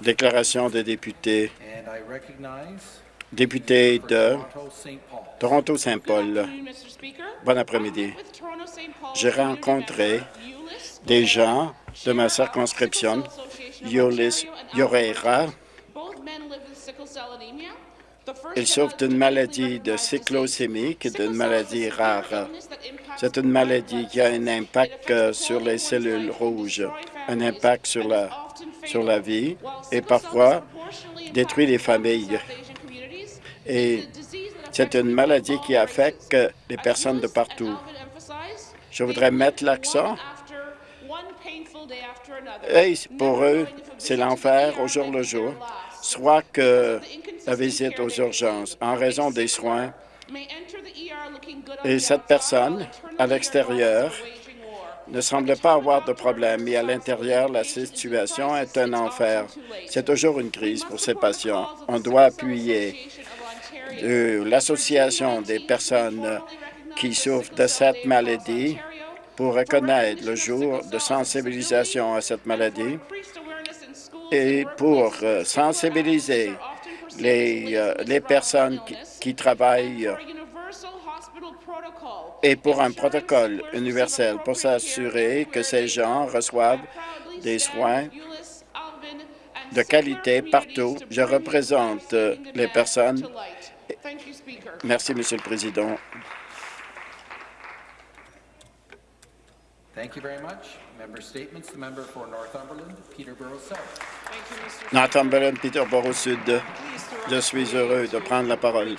Déclaration des députés. Député for de Toronto St. Paul. Toronto-Saint-Paul. Bon après-midi. J'ai rencontré des gens de ma circonscription, Yolis Yoreira. Ils souffrent d'une maladie de cyclosémie, qui est une maladie rare. C'est une maladie qui a un impact euh, sur les cellules rouges, un impact sur la, sur la vie et parfois détruit les familles. Et c'est une maladie qui affecte les personnes de partout. Je voudrais mettre l'accent. Pour eux, c'est l'enfer au jour le jour, soit que la visite aux urgences en raison des soins. Et cette personne, à l'extérieur, ne semble pas avoir de problème, mais à l'intérieur, la situation est un enfer. C'est toujours une crise pour ces patients. On doit appuyer l'Association des personnes qui souffrent de cette maladie pour reconnaître le jour de sensibilisation à cette maladie et pour euh, sensibiliser les, euh, les personnes qui, travaillent et pour un protocole universel pour s'assurer que ces gens reçoivent des soins de qualité partout. Je représente euh, les personnes. Merci, Monsieur le Président. Member statements. The member for Northumberland, Peterborough South. Northumberland, Peterborough Sud. Je suis heureux de prendre la parole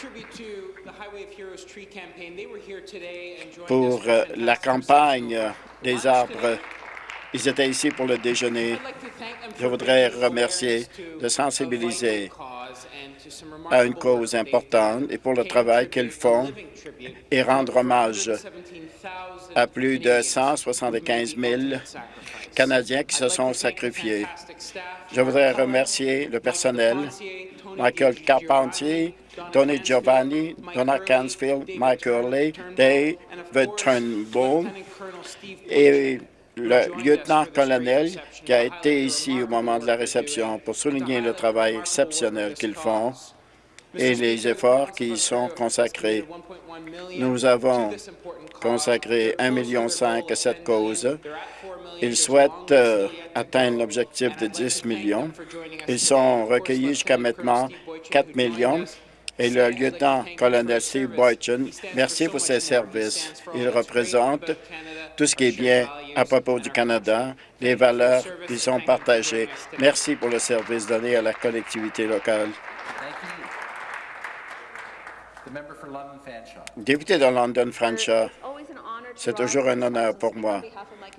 pour euh, la campagne des arbres. Ils étaient ici pour le déjeuner. Je voudrais remercier de sensibiliser à une cause importante et pour le travail qu'ils font et rendre hommage à plus de 175 000 Canadiens qui se sont sacrifiés. Je voudrais remercier le personnel, Michael Carpentier, Tony Giovanni, Donna Cansfield, Mike Hurley, David Turnbull et le lieutenant-colonel qui a été ici au moment de la réception pour souligner le travail exceptionnel qu'ils font et les efforts qui y sont consacrés. Nous avons consacré 1,5 million à cette cause. Ils souhaitent euh, atteindre l'objectif de 10 millions. Ils sont recueillis jusqu'à maintenant 4 millions. Et le lieutenant-colonel Steve Boyton, merci pour ses services. Il représente tout ce qui est bien à propos du Canada, les valeurs qui sont partagées. Merci pour le service donné à la collectivité locale. Fanshawe. Député de London, Franshaw, c'est toujours un honneur pour moi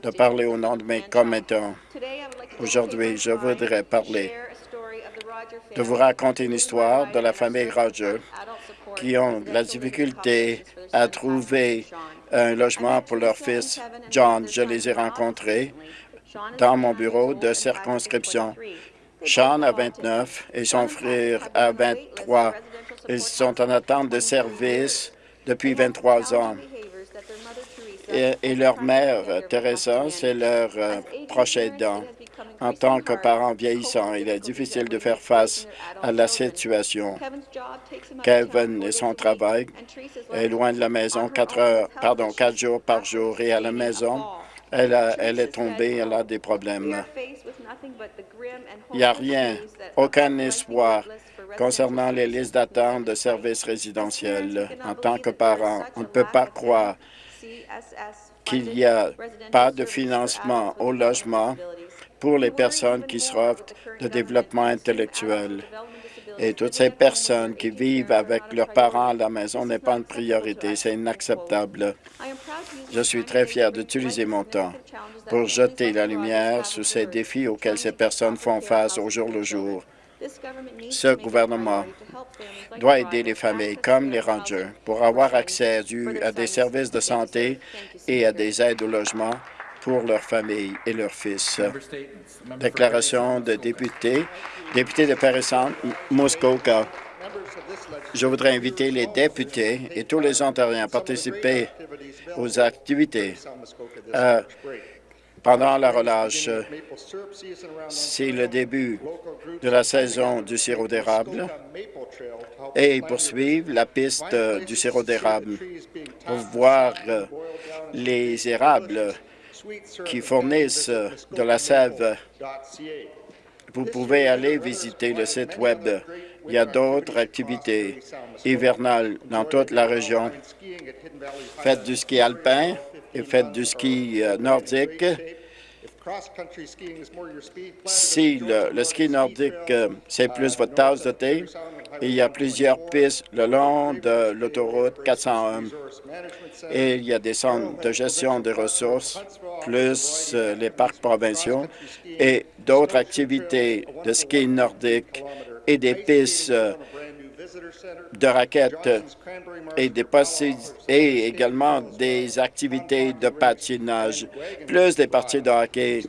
de parler au nom de mes commettants. Aujourd'hui, je voudrais parler de vous raconter une histoire de la famille Roger qui ont la difficulté à trouver un logement pour leur fils John. Je les ai rencontrés dans mon bureau de circonscription. Sean a 29 et son frère a 23. Ils sont en attente de service depuis 23 ans. Et, leur mère, Teresa, c'est leur euh, proche. En tant que parent vieillissant, il est difficile de faire face à la situation. Kevin et son travail est loin de la maison quatre pardon, quatre jours par jour et à la maison, elle, elle est tombée, elle a des problèmes. Il n'y a rien, aucun espoir concernant les listes d'attente de services résidentiels. En tant que parent, on ne peut pas croire qu'il n'y a pas de financement au logement pour les personnes qui souffrent de développement intellectuel. Et toutes ces personnes qui vivent avec leurs parents à la maison n'est pas une priorité. C'est inacceptable. Je suis très fier d'utiliser mon temps pour jeter la lumière sur ces défis auxquels ces personnes font face au jour le jour. Ce gouvernement doit aider les familles comme les rangers pour avoir accès du- à des services de santé et à des aides au logement pour leurs familles et leurs fils. Déclaration de député. Député de Paris-Centre, Muskoka. Je voudrais inviter les députés et tous les Ontariens à participer aux activités euh, pendant la relâche. C'est le début de la saison du sirop d'érable et ils poursuivent la piste du sirop d'érable pour voir euh, les érables qui fournissent de la sève. Vous pouvez aller visiter le site Web. Il y a d'autres activités hivernales dans toute la région. Faites du ski alpin et faites du ski euh, nordique. Si le, le ski nordique, euh, c'est plus votre tasse de thé, il y a plusieurs pistes le long de l'autoroute 401 et il y a des centres de gestion des ressources, plus euh, les parcs provinciaux et d'autres activités de ski nordique et des pistes euh, de raquettes et, des et également des activités de patinage, plus des parties de hockey.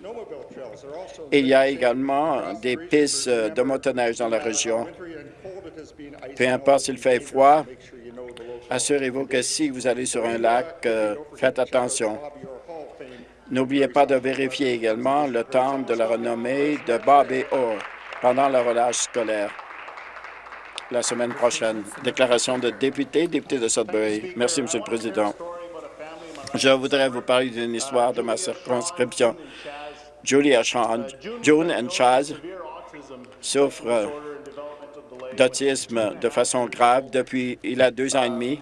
Il y a également des pistes de motoneige dans la région. Peu importe s'il fait froid, assurez-vous que si vous allez sur un lac, euh, faites attention. N'oubliez pas de vérifier également le temps de la renommée de Bob et Orr pendant la relâche scolaire la semaine prochaine. Déclaration de député, député de Sudbury. Merci, Monsieur le Président. Je voudrais vous parler d'une histoire de ma circonscription. Julia Sean, June and Chaz souffrent d'autisme de façon grave depuis il a deux ans et demi.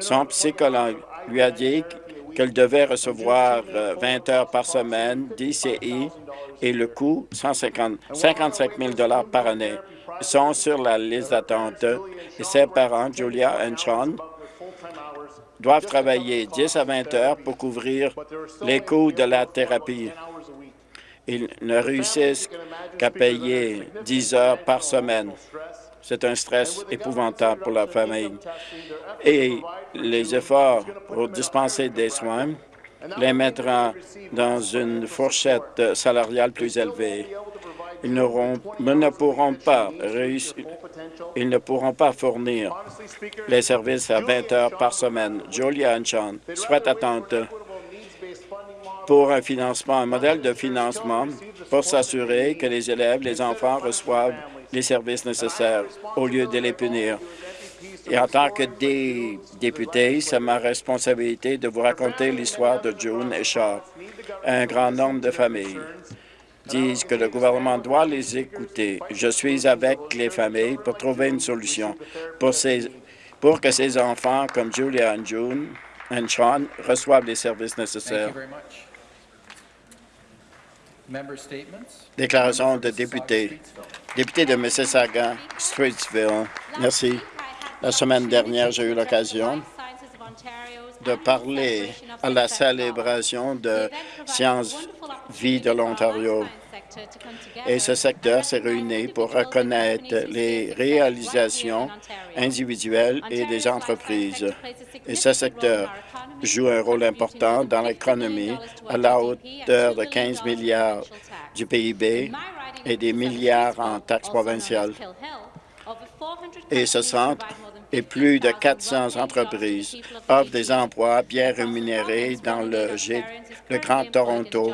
Son psychologue lui a dit qu'elle devait recevoir 20 euh, heures par semaine d'ICI et le coût 150, 55 000 par année. Sont sur la liste d'attente et ses parents, Julia et Sean, doivent travailler 10 à 20 heures pour couvrir les coûts de la thérapie. Ils ne réussissent qu'à payer 10 heures par semaine. C'est un stress épouvantable pour la famille. Et les efforts pour dispenser des soins les mettront dans une fourchette salariale plus élevée. Ils, ne pourront pas fournir les services à 20 heures par semaine. Julia Anchan souhaite attendre pour un financement, un modèle de financement pour s'assurer que les élèves, les enfants reçoivent les services nécessaires au lieu de les punir. Et en tant que député, c'est ma responsabilité de vous raconter l'histoire de June et Shaw. Un grand nombre de familles disent que le gouvernement doit les écouter. Je suis avec les familles pour trouver une solution pour, pour que ces enfants comme Julia et June et Sean reçoivent les services nécessaires. Déclaration de député. Député de Mississauga, Streetsville. Merci. La semaine dernière, j'ai eu l'occasion de parler à la célébration de Sciences Vie de l'Ontario. Et ce secteur s'est réuni pour reconnaître les réalisations individuelles et des entreprises. Et ce secteur joue un rôle important dans l'économie à la hauteur de 15 milliards du PIB et des milliards en taxes provinciales. Et ce centre et plus de 400 entreprises offrent des emplois bien rémunérés dans le, le Grand Toronto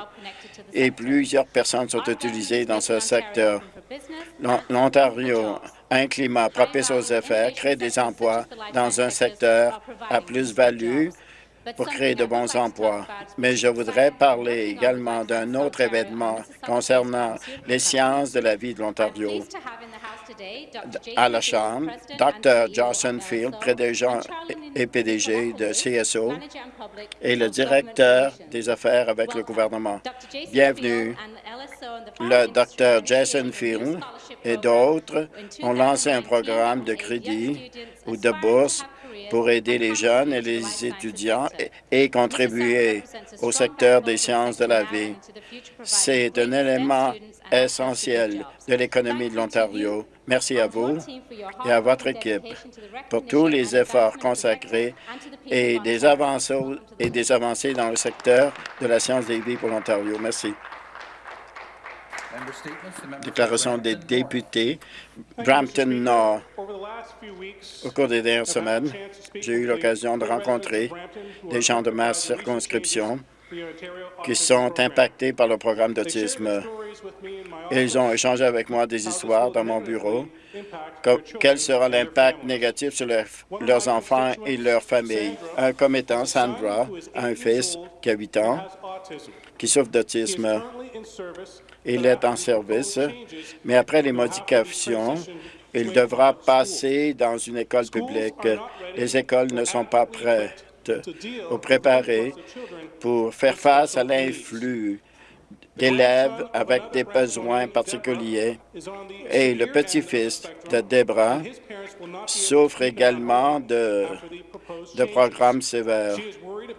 et plusieurs personnes sont utilisées dans ce secteur. L'Ontario a un climat propice aux affaires, crée des emplois dans un secteur à plus-value pour créer de bons emplois. Mais je voudrais parler également d'un autre événement concernant les sciences de la vie de l'Ontario. À la Chambre, Dr. Johnson Field, président et PDG de CSO, et le directeur des affaires avec le gouvernement. Bienvenue. Le Dr. Jason Field et d'autres ont lancé un programme de crédit ou de bourse pour aider les jeunes et les étudiants et, contribuer au secteur des sciences de la vie. C'est un élément essentiel de l'économie de l'Ontario. Merci à vous et à votre équipe pour tous les efforts consacrés et des avancées, et des avancées dans le secteur de la science des vies pour l'Ontario. Merci. Déclaration des députés. Brampton Nord. Au cours des dernières semaines, j'ai eu l'occasion de rencontrer des gens de ma circonscription qui sont impactés par le programme d'autisme. Ils ont échangé avec moi des histoires dans mon bureau. Quel sera l'impact négatif sur leur- leurs enfants et leurs familles? Un commettant, Sandra, a un fils qui a 8 ans, qui souffre d'autisme. Il est en service, mais après les modifications, il devra passer dans une école publique. Les écoles ne sont pas prêtes ou préparées pour faire face à l'influx d'élèves avec des besoins particuliers. Et le petit-fils de Debra souffre également de, de programmes sévères.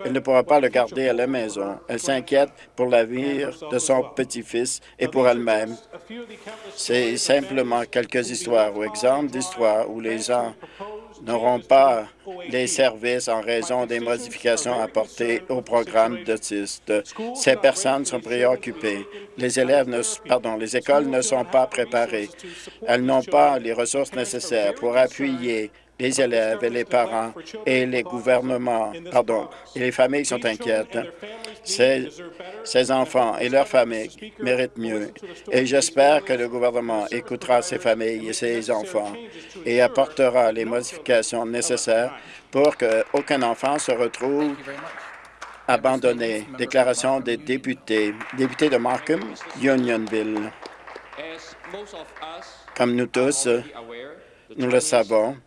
Elle ne pourra pas le garder à la maison. Elle s'inquiète pour l'avenir de son petit-fils et pour elle-même. C'est simplement quelques histoires ou exemples d'histoires où les gens n'auront pas les services en raison des modifications apportées au programme d'autistes. Ces personnes sont préoccupées. Les élèves, les écoles ne sont pas préparées. Elles n'ont pas les ressources nécessaires pour appuyer les élèves et les parents et les gouvernements, pardon, et les familles sont inquiètes. Ces, ces enfants et leurs familles méritent mieux. Et j'espère que le gouvernement écoutera ces familles et ces enfants et apportera les modifications nécessaires pour qu'aucun enfant se retrouve abandonné. Déclaration des députés. Député de Markham, Unionville. Comme nous tous, nous le savons,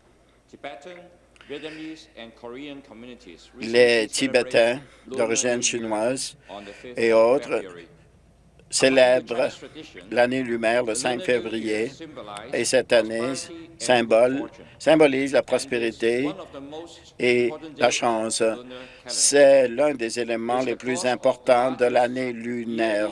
les Tibétains d'origine chinoise et autres célèbrent l'année lunaire le 5 février et cette année symbolise la prospérité et la chance. C'est l'un des éléments les plus importants de l'année lunaire.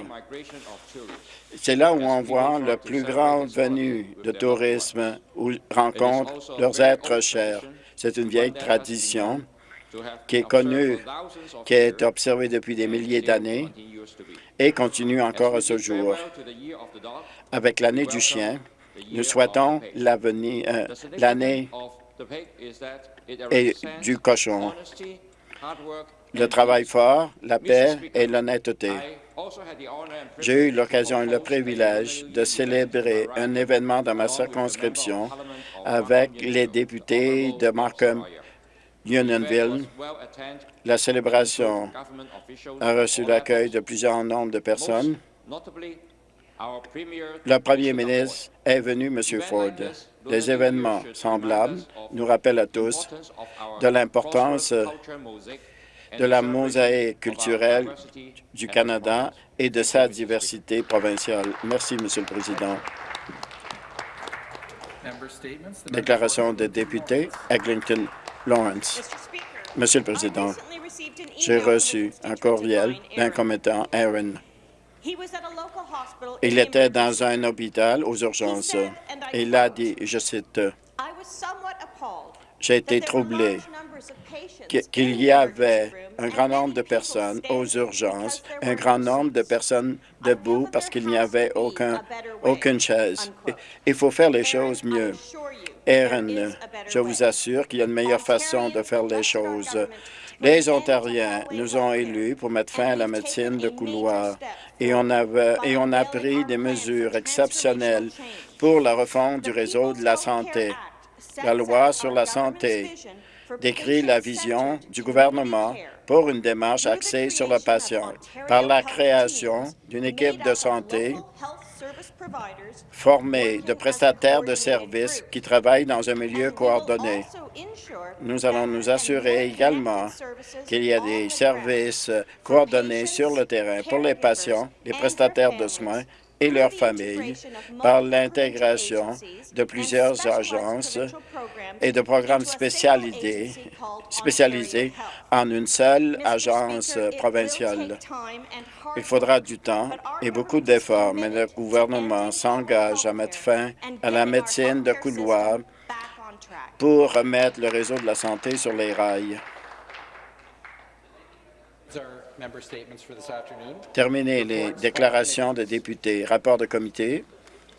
C'est là où on voit le plus grand venu de tourisme où rencontrent leurs êtres chers. C'est une vieille tradition qui est connue, qui est observée depuis des milliers d'années et continue encore à ce jour. Avec l'année du chien, nous souhaitons euh, l'année du cochon, le travail fort, la paix et l'honnêteté. J'ai eu l'occasion et le privilège de célébrer un événement dans ma circonscription avec les députés de Markham, Unionville. La célébration a reçu l'accueil de plusieurs nombres de personnes. Le premier ministre est venu, M. Ford. Des événements semblables nous rappellent à tous de l'importance de la mosaïque culturelle du Canada et de sa diversité provinciale. Merci, Monsieur le Président. Member statements. The member Déclaration des députés, Eglinton Lawrence. Monsieur le Président, j'ai reçu un courriel d'un commettant, Aaron. Il était dans un hôpital aux urgences. Il a dit, je cite, J'ai été troublé qu'il y avait un grand nombre de personnes aux urgences, un grand nombre de personnes debout parce qu'il n'y avait aucun, aucune chaise. Il faut faire les choses mieux. Aaron, je vous assure qu'il y a une meilleure façon de faire les choses. Les Ontariens nous ont élus pour mettre fin à la médecine de couloir et on, avait, et on a pris des mesures exceptionnelles pour la refonte du réseau de la santé. La loi sur la santé décrit la vision du gouvernement pour une démarche axée sur le patient par la création d'une équipe de santé formée de prestataires de services qui travaillent dans un milieu coordonné. Nous allons nous assurer également qu'il y a des services coordonnés sur le terrain pour les patients, les prestataires de soins et leurs familles par l'intégration de plusieurs agences et de programmes spécialisés, en une seule agence provinciale. Il faudra du temps et beaucoup d'efforts, mais le gouvernement s'engage à mettre fin à la médecine de couloir pour remettre le réseau de la santé sur les rails. Those are member statements for this afternoon. Terminer les déclarations de députés. Rapport de comité.